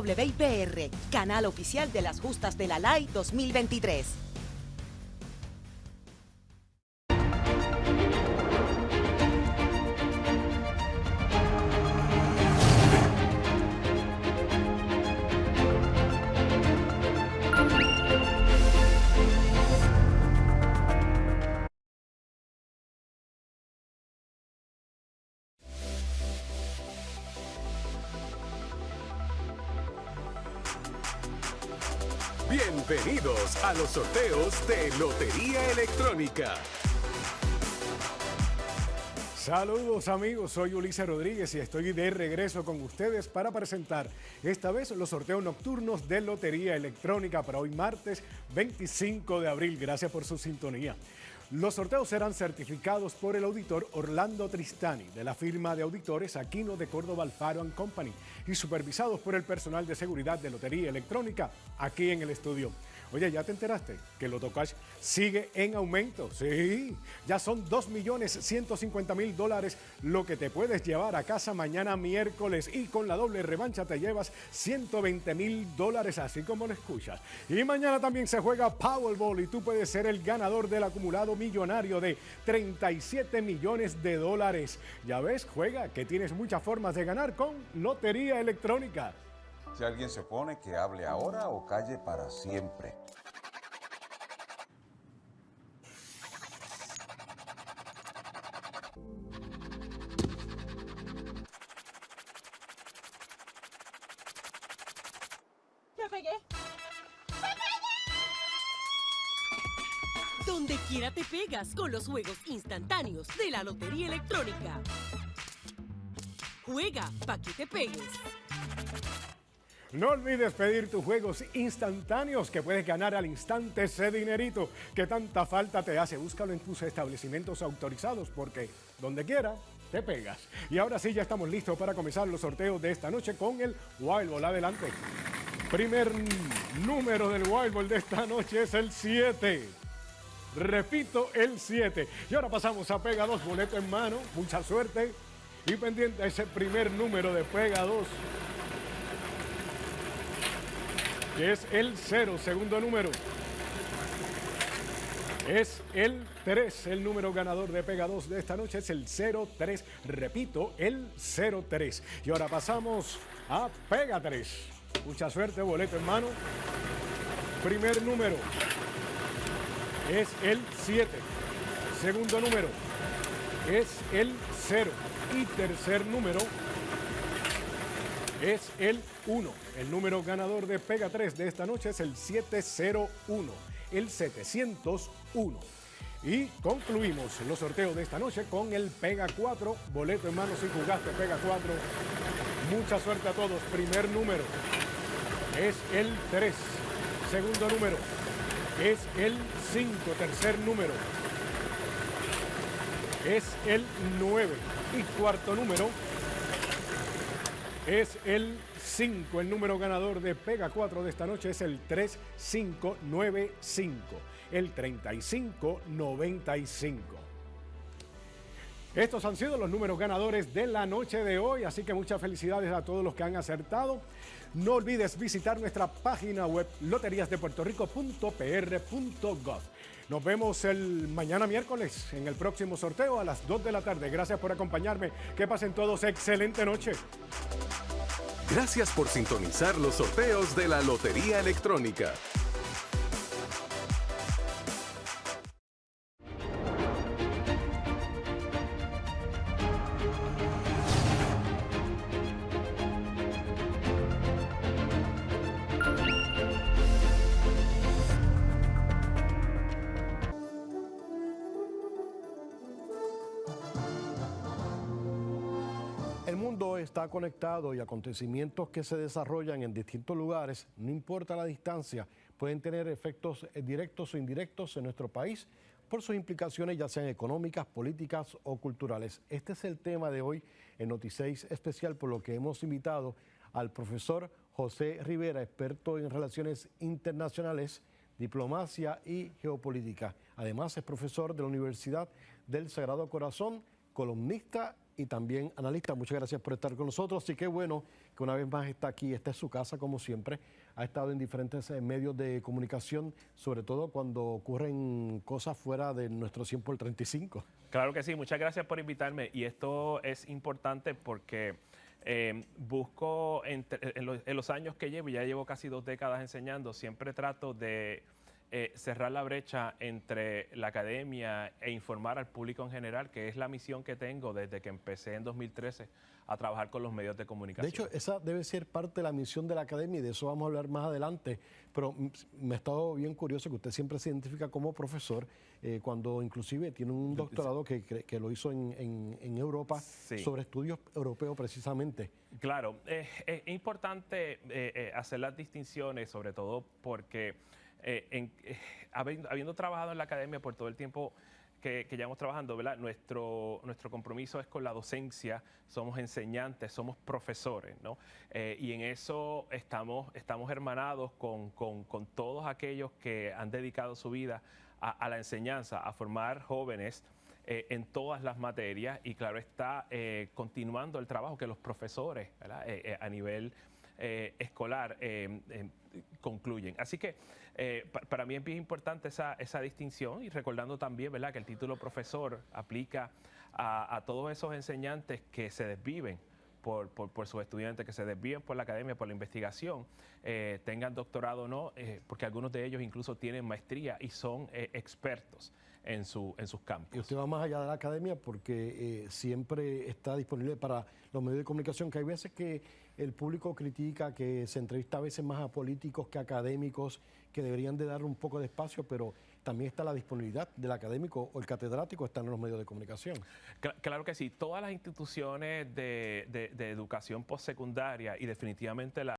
WIPR, canal oficial de las justas de la LAI 2023. Bienvenidos a los sorteos de Lotería Electrónica. Saludos amigos, soy Ulises Rodríguez y estoy de regreso con ustedes para presentar esta vez los sorteos nocturnos de Lotería Electrónica para hoy martes 25 de abril. Gracias por su sintonía. Los sorteos serán certificados por el auditor Orlando Tristani de la firma de auditores Aquino de Córdoba Alfaro Company y supervisados por el personal de seguridad de Lotería Electrónica aquí en el estudio. Oye, ¿ya te enteraste que el Lotocash sigue en aumento? Sí, ya son 2.150.000 dólares lo que te puedes llevar a casa mañana miércoles y con la doble revancha te llevas 120.000 dólares, así como lo escuchas. Y mañana también se juega Powerball y tú puedes ser el ganador del acumulado millonario de 37 millones de dólares. Ya ves, juega que tienes muchas formas de ganar con Lotería Electrónica. Si alguien se opone, que hable ahora o calle para siempre. ¡Me pegué! Donde quiera te pegas con los juegos instantáneos de la Lotería Electrónica. Juega pa' que te pegues. No olvides pedir tus juegos instantáneos que puedes ganar al instante ese dinerito que tanta falta te hace. Búscalo en tus establecimientos autorizados porque donde quiera te pegas. Y ahora sí, ya estamos listos para comenzar los sorteos de esta noche con el Wild Ball. Adelante. Primer número del Wild Ball de esta noche es el 7. Repito, el 7. Y ahora pasamos a Pega 2, boleto en mano. Mucha suerte. Y pendiente ese primer número de Pega 2 que es el 0, segundo número. Es el 3, el número ganador de Pega 2 de esta noche es el 03, repito, el 03. Y ahora pasamos a Pega 3. Mucha suerte, boleto en mano. Primer número es el 7. Segundo número es el 0. Y tercer número es el 1. El número ganador de Pega 3 de esta noche es el 701, el 701. Y concluimos los sorteos de esta noche con el Pega 4, boleto en mano si jugaste Pega 4. Mucha suerte a todos. Primer número es el 3. Segundo número es el 5. Tercer número es el 9. Y cuarto número es el 5. El número ganador de Pega 4 de esta noche es el 3595. El 3595. Estos han sido los números ganadores de la noche de hoy, así que muchas felicidades a todos los que han acertado. No olvides visitar nuestra página web loteriasdepuertorico.pr.gov. Nos vemos el mañana miércoles en el próximo sorteo a las 2 de la tarde. Gracias por acompañarme. Que pasen todos excelente noche. Gracias por sintonizar los sorteos de la Lotería Electrónica. Mundo está conectado y acontecimientos que se desarrollan en distintos lugares, no importa la distancia, pueden tener efectos eh, directos o indirectos en nuestro país por sus implicaciones ya sean económicas, políticas o culturales. Este es el tema de hoy en Noticeis especial, por lo que hemos invitado al profesor José Rivera, experto en relaciones internacionales, diplomacia y geopolítica. Además es profesor de la Universidad del Sagrado Corazón, columnista y también analista. Muchas gracias por estar con nosotros. Así que bueno que una vez más está aquí. Esta es su casa, como siempre. Ha estado en diferentes eh, medios de comunicación, sobre todo cuando ocurren cosas fuera de nuestro 100 por 35. Claro que sí, muchas gracias por invitarme. Y esto es importante porque eh, busco, entre- en, los, en los años que llevo, ya llevo casi dos décadas enseñando, siempre trato de eh, cerrar la brecha entre la academia e informar al público en general, que es la misión que tengo desde que empecé en 2013 a trabajar con los medios de De comunicación. hecho, esa debe ser parte de la misión de la academia y de eso vamos a hablar más adelante. Pero me ha estado bien curioso que usted siempre se identifica como profesor, eh, cuando inclusive tiene un doctorado que, que- lo hizo en, en- en Europa Sí. sobre estudios europeos precisamente. Claro, eh, es importante eh, eh, hacer las distinciones, sobre todo porque eh, en- eh, habiendo, habiendo trabajado en la academia por todo el tiempo que, que llevamos trabajando, ¿verdad? Nuestro, nuestro compromiso es con la docencia, somos enseñantes, somos profesores, ¿no? Eh, y en eso estamos, estamos hermanados con, con- con todos aquellos que han dedicado su vida a, a la enseñanza, a formar jóvenes eh, en todas las materias y claro está eh, continuando el trabajo que los profesores. Eh, eh, a nivel eh, escolar eh, eh, concluyen. Así que pa- para mí es importante esa, esa distinción y recordando también ¿verdad? que el título profesor aplica a, todos esos enseñantes que se desviven por, por- sus estudiantes, que se desvíen por la academia, por la investigación, tengan doctorado o no, porque algunos de ellos incluso tienen maestría y son expertos en, su, en sus campos. Y usted va más allá de la academia porque siempre está disponible para los medios de comunicación, que hay veces que el público critica que se entrevista a veces más a políticos que a académicos, que deberían de dar un poco de espacio, pero también está la disponibilidad del académico o el catedrático están en los medios de comunicación. Cla- Claro que sí, todas las instituciones de educación postsecundaria y definitivamente la,